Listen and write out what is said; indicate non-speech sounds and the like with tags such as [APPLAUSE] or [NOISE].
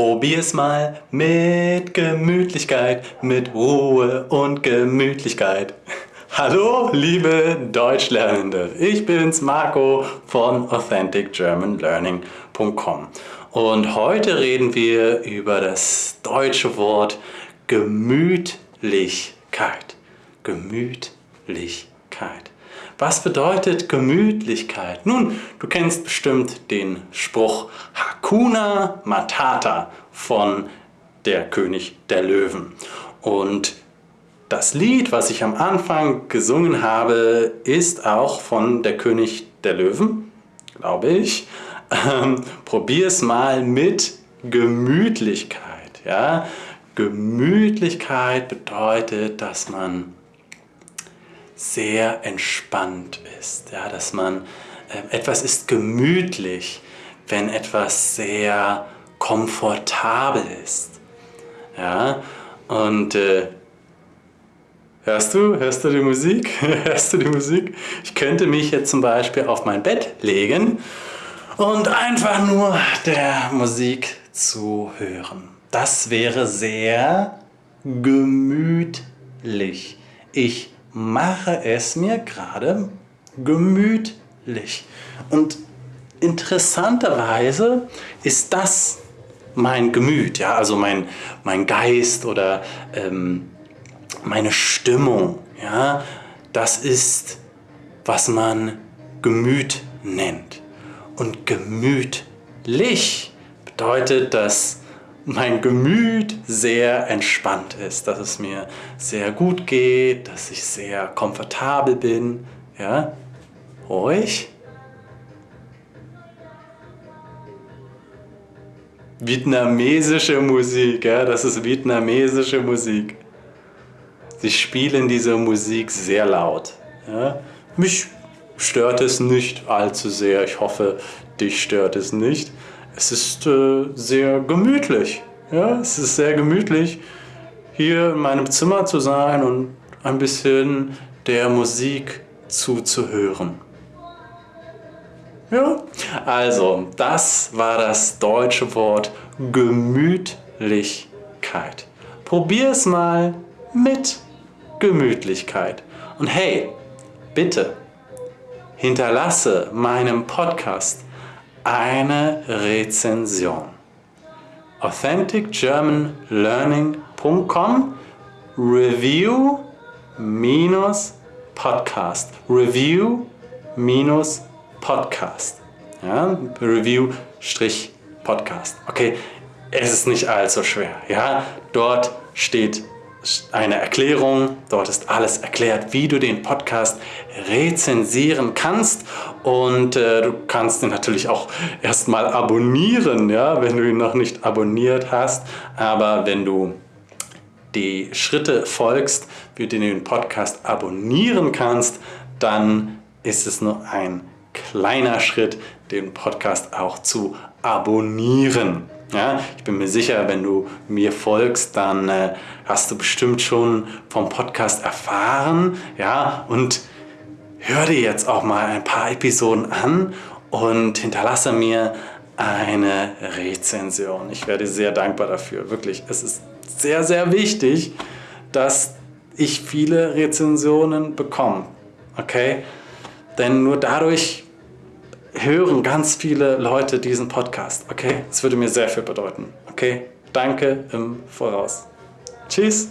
Probier's mal mit Gemütlichkeit, mit Ruhe und Gemütlichkeit. [LAUGHS] Hallo, liebe Deutschlernende. Ich bin's, Marco von AuthenticGermanLearning.com und heute reden wir über das deutsche Wort Gemütlichkeit. Gemütlichkeit. Was bedeutet Gemütlichkeit? Nun, du kennst bestimmt den Spruch Hakuna Matata von der König der Löwen. Und das Lied, was ich am Anfang gesungen habe, ist auch von der König der Löwen, glaube ich. Ähm, es mal mit Gemütlichkeit. Ja? Gemütlichkeit bedeutet, dass man sehr entspannt ist, ja, dass man äh, etwas ist gemütlich, wenn etwas sehr komfortabel ist. Ja, und äh, hörst du, hörst du die Musik? [LAUGHS] hörst du die Musik? Ich könnte mich jetzt zum Beispiel auf mein Bett legen und einfach nur der Musik zu hören. Das wäre sehr gemütlich. Ich mache es mir gerade gemütlich. Und interessanterweise ist das mein Gemüt, ja, also mein, mein Geist oder ähm, meine Stimmung. Ja, das ist, was man Gemüt nennt. Und gemütlich bedeutet, dass mein Gemüt sehr entspannt ist, dass es mir sehr gut geht, dass ich sehr komfortabel bin. Ja? Ruhig. Vietnamesische Musik, ja? das ist vietnamesische Musik. Sie spielen diese Musik sehr laut. Ja? Mich stört es nicht allzu sehr. Ich hoffe, dich stört es nicht es ist äh, sehr gemütlich. Ja, es ist sehr gemütlich, hier in meinem Zimmer zu sein und ein bisschen der Musik zuzuhören. Ja, also das war das deutsche Wort Gemütlichkeit. Probier es mal mit Gemütlichkeit. Und hey, bitte hinterlasse meinem Podcast eine Rezension. AuthenticGermanLearning.com Review minus Podcast. Review minus Podcast. Ja, Review Strich Podcast. Okay, es ist nicht allzu schwer. Ja, dort steht eine Erklärung. Dort ist alles erklärt, wie du den Podcast rezensieren kannst. Und äh, du kannst ihn natürlich auch erstmal abonnieren, ja, wenn du ihn noch nicht abonniert hast. Aber wenn du die Schritte folgst, wie du den Podcast abonnieren kannst, dann ist es nur ein kleiner Schritt, den Podcast auch zu abonnieren. Ja, ich bin mir sicher, wenn du mir folgst, dann äh, hast du bestimmt schon vom Podcast erfahren. Ja, und hör dir jetzt auch mal ein paar Episoden an und hinterlasse mir eine Rezension. Ich werde sehr dankbar dafür. Wirklich, es ist sehr, sehr wichtig, dass ich viele Rezensionen bekomme. Okay? Denn nur dadurch hören ganz viele Leute diesen Podcast. Okay? Es würde mir sehr viel bedeuten. Okay? Danke im Voraus. Tschüss.